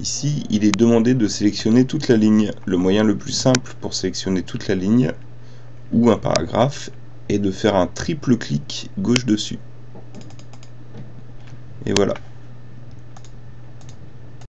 Ici, il est demandé de sélectionner toute la ligne. Le moyen le plus simple pour sélectionner toute la ligne ou un paragraphe est de faire un triple clic gauche dessus. Et voilà.